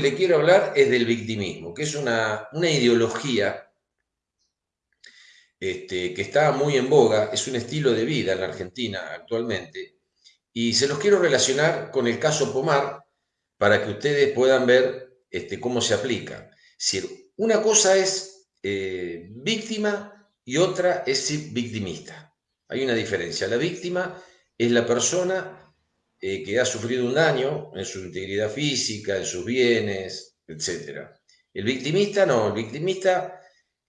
le quiero hablar es del victimismo, que es una, ideología este, que está muy en boga, es un estilo de vida en la Argentina actualmente, y se los quiero relacionar con el caso Pomar para que ustedes puedan ver este, cómo se aplica. Si una cosa es eh, víctima y otra es victimista. Hay una diferencia. La víctima es la persona eh, que ha sufrido un daño en su integridad física, en sus bienes, etc. El victimista no, el victimista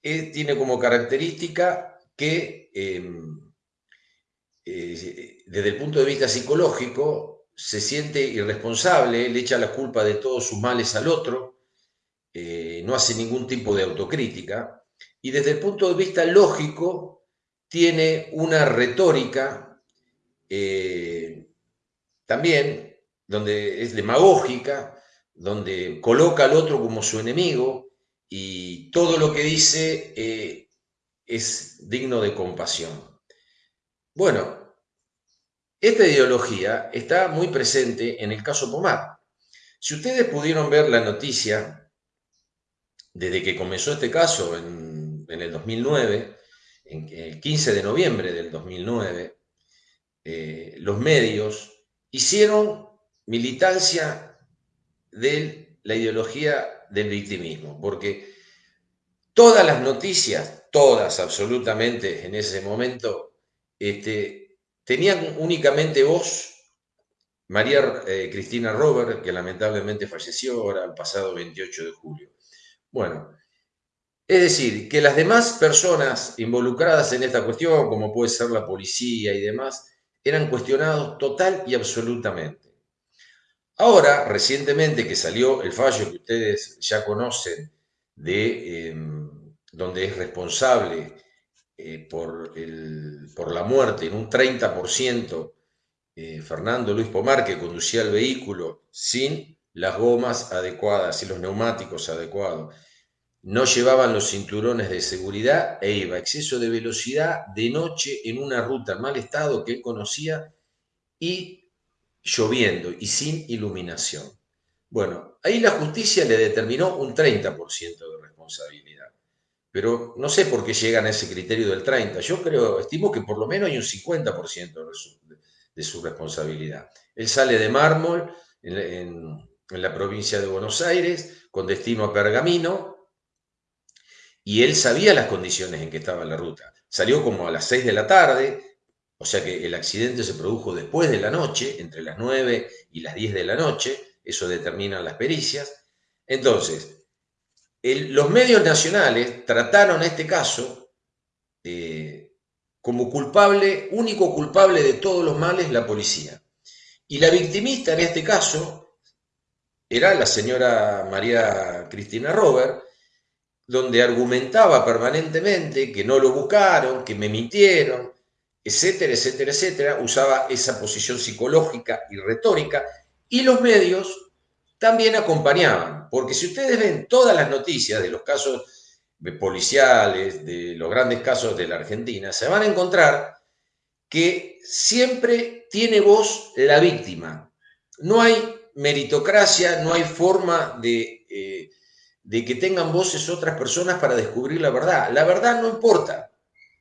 eh, tiene como característica que em, eh, desde el punto de vista psicológico se siente irresponsable, le echa la culpa de todos sus males al otro, no hace ningún tipo de autocrítica y desde el punto de vista lógico tiene una retórica también, donde es demagógica, donde coloca al otro como su enemigo y todo lo que dice eh, es digno de compasión. Bueno, esta ideología está muy presente en el caso Pomar. Si ustedes pudieron ver la noticia desde que comenzó este caso en, el 2009, en el 15 de noviembre del 2009, eh, los medios hicieron militancia de la ideología del victimismo, porque todas las noticias, todas absolutamente en ese momento, este, tenían únicamente voz María eh, Cristina Robert, que lamentablemente falleció ahora el pasado 28 de julio. Bueno, es decir, que las demás personas involucradas en esta cuestión, como puede ser la policía y demás, eran cuestionados total y absolutamente. Ahora, recientemente que salió el fallo que ustedes ya conocen, de em, donde es responsable eh, por, la muerte en un 30% eh, Fernando Luis Pomar, que conducía el vehículo sin las gomas adecuadas y los neumáticos adecuados no llevaban los cinturones de seguridad e iba a exceso de velocidad de noche en una ruta en mal estado que él conocía y lloviendo y sin iluminación. Bueno, ahí la justicia le determinó un 30% de responsabilidad. Pero no sé por qué llegan a ese criterio del 30. Yo creo, estimo que por lo menos hay un 50% de su, responsabilidad. Él sale de mármol en la provincia de Buenos Aires con destino a Pergamino, y él sabía las condiciones en que estaba la ruta. Salió como a las 6 de la tarde, o sea que el accidente se produjo después de la noche, entre las 9 y las 10 de la noche, eso determinan las pericias. Entonces, los medios nacionales trataron este caso eh, como culpable, único culpable de todos los males, la policía. Y la victimista en este caso era la señora María Cristina Robert, donde argumentaba permanentemente que no lo buscaron, que me mintieron, etcétera, etcétera, etcétera, usaba esa posición psicológica y retórica, y los medios también acompañaban, porque si ustedes ven todas las noticias de los casos policiales, de los grandes casos de la Argentina, se van a encontrar que siempre tiene voz la víctima. No hay meritocracia, no hay forma de eh, de que tengan voces otras personas para descubrir la verdad. La verdad no importa,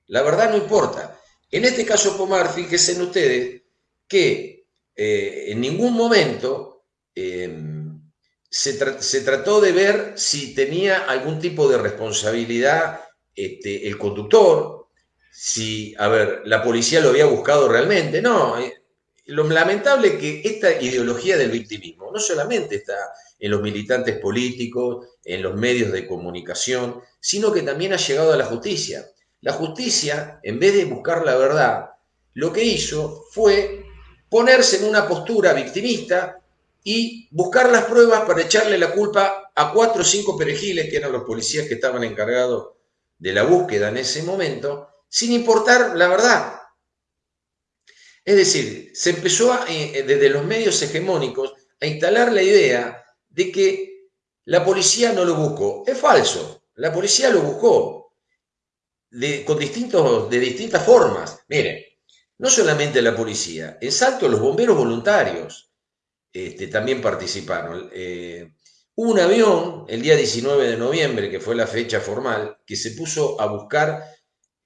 la verdad no importa. En este caso Pomar, fíjense ustedes que eh, en ningún momento em, se, trató de ver si tenía algún tipo de responsabilidad este, el conductor, si, a ver, la policía lo había buscado realmente. No, eh, lo lamentable que esta ideología del victimismo no solamente está en los militantes políticos, en los medios de comunicación, sino que también ha llegado a la justicia. La justicia, en vez de buscar la verdad, lo que hizo fue ponerse en una postura victimista y buscar las pruebas para echarle la culpa a cuatro o cinco perejiles, que eran los policías que estaban encargados de la búsqueda en ese momento, sin importar la verdad. Es decir, se empezó eh, desde los medios hegemónicos a instalar la idea de que la policía no lo buscó. Es falso, la policía lo buscó de, con distintos, de distintas formas. Miren, no solamente la policía, en Salto los bomberos voluntarios este, también participaron. Eh, un avión el día 19 de noviembre, que fue la fecha formal, que se puso a buscar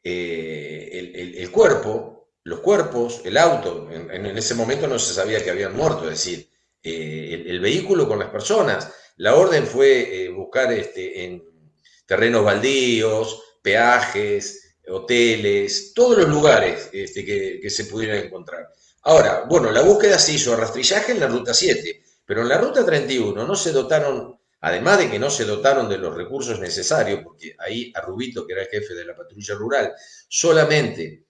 eh, el, cuerpo, los cuerpos, el auto. En, ese momento no se sabía que habían muerto, es decir, eh, el, vehículo con las personas. La orden fue eh, buscar este, en terrenos baldíos, peajes, hoteles, todos los lugares este, que, que se pudieran encontrar. Ahora, bueno, la búsqueda se hizo a rastrillaje en la ruta 7, pero en la ruta 31 no se dotaron, además de que no se dotaron de los recursos necesarios, porque ahí a Rubito, que era el jefe de la patrulla rural, solamente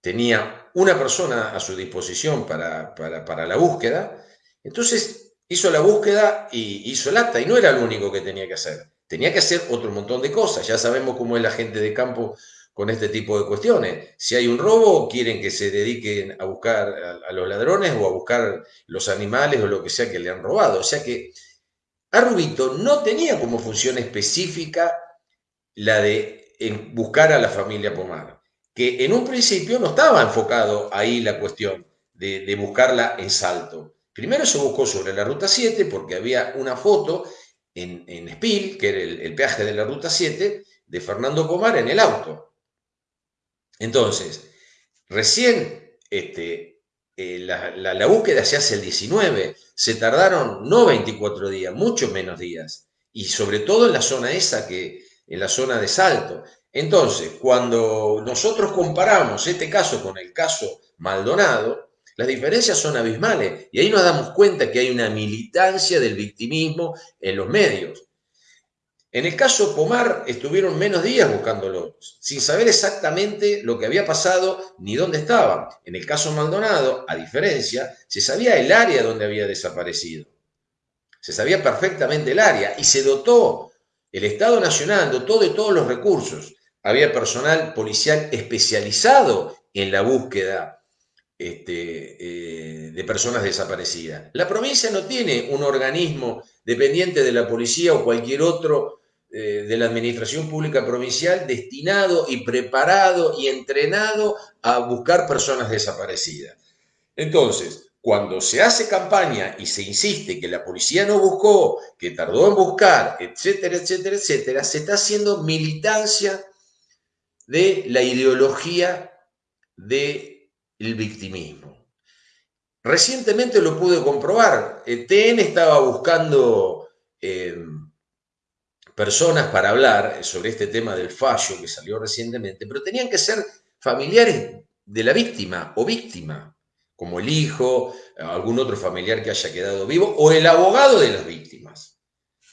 tenía una persona a su disposición para, para, la búsqueda, entonces hizo la búsqueda y hizo el acta, y no era lo único que tenía que hacer. Tenía que hacer otro montón de cosas. Ya sabemos cómo es la gente de campo con este tipo de cuestiones. Si hay un robo, quieren que se dediquen a buscar a, los ladrones o a buscar los animales o lo que sea que le han robado. O sea que Arrubito no tenía como función específica la de buscar a la familia Pomar, que en un principio no estaba enfocado ahí la cuestión de, buscarla en salto. Primero se buscó sobre la ruta 7 porque había una foto en, en que era el, peaje de la ruta 7, de Fernando Pomar en el auto. Entonces, recién este, eh, la, búsqueda se hace el 19, se tardaron no 24 días, mucho menos días, y sobre todo en la zona esa, que en la zona de Salto. Entonces, cuando nosotros comparamos este caso con el caso Maldonado, las diferencias son abismales y ahí nos damos cuenta que hay una militancia del victimismo en los medios. En el caso Pomar estuvieron menos días buscándolo, sin saber exactamente lo que había pasado ni dónde estaba. En el caso Maldonado, a diferencia, se sabía el área donde había desaparecido. Se sabía perfectamente el área y se dotó, el Estado Nacional dotó de todos los recursos. Había personal policial especializado en la búsqueda este, eh, de personas desaparecidas. La provincia no tiene un organismo dependiente de la policía o cualquier otro eh, de la Administración Pública Provincial destinado y preparado y entrenado a buscar personas desaparecidas. Entonces, cuando se hace campaña y se insiste que la policía no buscó, que tardó en buscar, etcétera, etcétera, etcétera, se está haciendo militancia de la ideología del victimismo. Recientemente lo pude comprobar. El TN estaba buscando eh, personas para hablar sobre este tema del fallo que salió recientemente, pero tenían que ser familiares de la víctima o víctima, como el hijo, algún otro familiar que haya quedado vivo, o el abogado de las víctimas,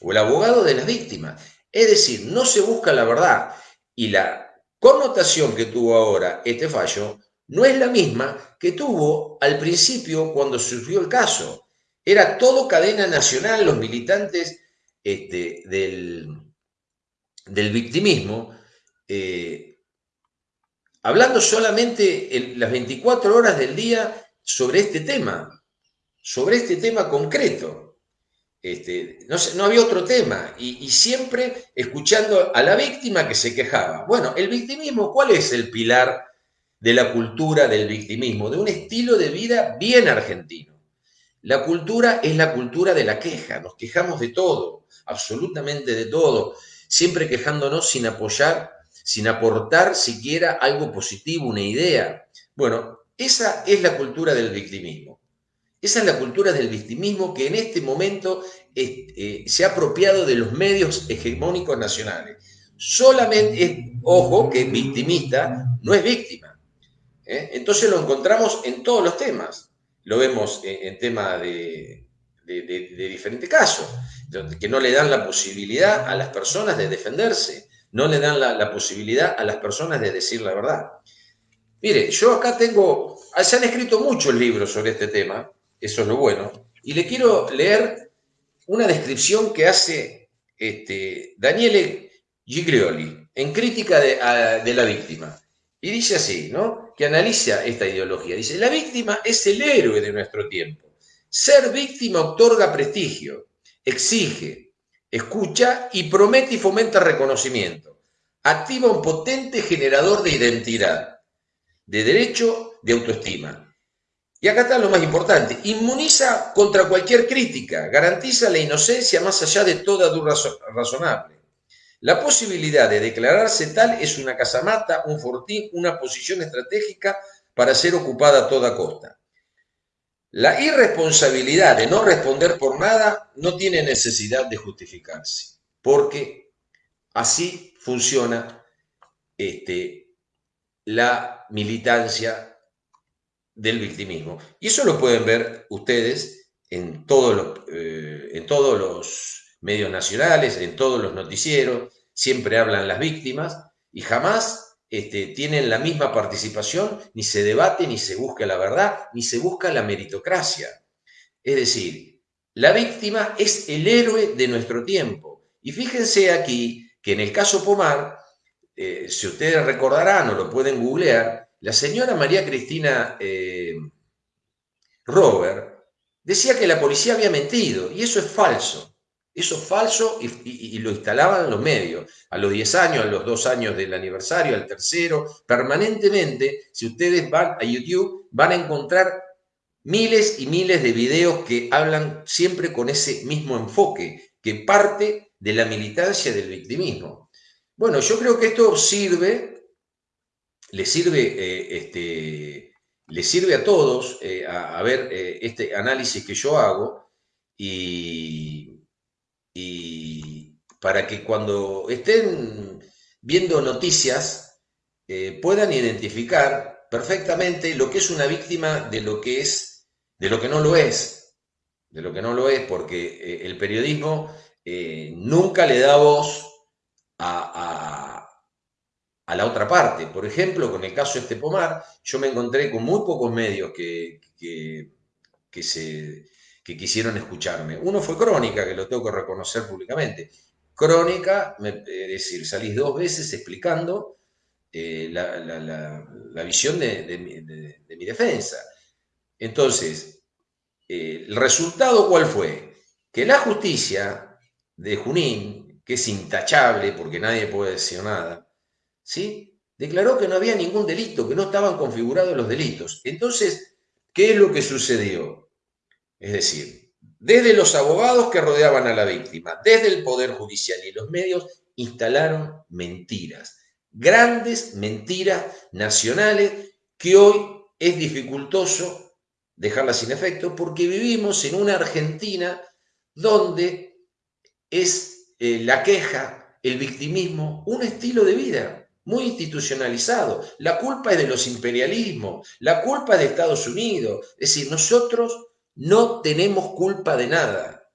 o el abogado de las víctimas. Es decir, no se busca la verdad y la connotación que tuvo ahora este fallo no es la misma que tuvo al principio cuando surgió el caso. Era todo cadena nacional, los militantes este, del, del, victimismo, eh, hablando solamente en las 24 horas del día sobre este tema, sobre este tema concreto. Este, no, había otro tema y, siempre escuchando a la víctima que se quejaba. Bueno, el victimismo, ¿cuál es el pilar de la cultura del victimismo? De un estilo de vida bien argentino. La cultura es la cultura de la queja, nos quejamos de todo, absolutamente de todo, siempre quejándonos sin apoyar, sin aportar siquiera algo positivo, una idea. Bueno, esa es la cultura del victimismo. Esa es la cultura del victimismo que en este momento eh, se ha apropiado de los medios hegemónicos nacionales. Solamente, ojo, que victimista no es víctima. ¿eh? Entonces lo encontramos en todos los temas. Lo vemos en, temas de, diferentes casos, que no le dan la posibilidad a las personas de defenderse, no le dan la, posibilidad a las personas de decir la verdad. Mire, yo acá tengo, se han escrito muchos libros sobre este tema, eso es lo bueno, y le quiero leer una descripción que hace este, Daniele Giglioli en crítica de, de la víctima. Y dice así, ¿no? Que analiza esta ideología. Dice, la víctima es el héroe de nuestro tiempo ser víctima otorga prestigio, exige, escucha y promete y fomenta reconocimiento. Activa un potente generador de identidad, de derecho, de autoestima. Y acá está lo más importante, inmuniza contra cualquier crítica, garantiza la inocencia más allá de toda duda razonable. La posibilidad de declararse tal es una casamata, un fortín, una posición estratégica para ser ocupada a toda costa. La irresponsabilidad de no responder por nada no tiene necesidad de justificarse, porque así funciona este, la militancia del victimismo. Y eso lo pueden ver ustedes en todos los, eh, en todos los medios nacionales, en todos los noticieros, siempre hablan las víctimas y jamás este, tienen la misma participación, ni se debate, ni se busca la verdad, ni se busca la meritocracia. Es decir, la víctima es el héroe de nuestro tiempo. Y fíjense aquí que en el caso Pomar, eh, si ustedes recordarán o lo pueden googlear, la señora María Cristina eh, Robert decía que la policía había mentido, y eso es falso. Eso es falso y, lo instalaban los medios. A los 10 años, a los 2 años del aniversario, al tercero, permanentemente, si ustedes van a YouTube, van a encontrar miles y miles de videos que hablan siempre con ese mismo enfoque, que parte de la militancia del victimismo. Bueno, yo creo que esto sirve, le sirve, eh, este, le sirve a todos eh, a, ver eh, este análisis que yo hago y y para que cuando estén viendo noticias puedan identificar perfectamente lo que es una víctima de lo que es, de lo que no lo es, de lo que no lo es, porque el periodismo nunca le da voz a, la otra parte. Por ejemplo, con el caso de este Pomar, yo me encontré con muy pocos medios que, que se que quisieron escucharme. Uno fue Crónica, que lo tengo que reconocer públicamente. Crónica, es decir, salís dos veces explicando eh, la, visión de, mi defensa. Entonces, eh, ¿el resultado cuál fue? Que la justicia de Junín, que es intachable porque nadie puede decir nada, ¿sí? declaró que no había ningún delito, que no estaban configurados los delitos. Entonces, ¿qué es lo que sucedió? Es decir, desde los abogados que rodeaban a la víctima, desde el Poder Judicial y los medios, instalaron mentiras, grandes mentiras nacionales que hoy es dificultoso dejarlas sin efecto porque vivimos en una Argentina donde es eh, la queja, el victimismo, un estilo de vida muy institucionalizado. La culpa es de los imperialismos, la culpa es de Estados Unidos. Es decir, nosotros no tenemos culpa de nada.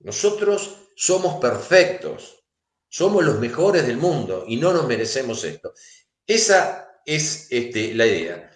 Nosotros somos perfectos, somos los mejores del mundo y no nos merecemos esto. Esa es este, la idea.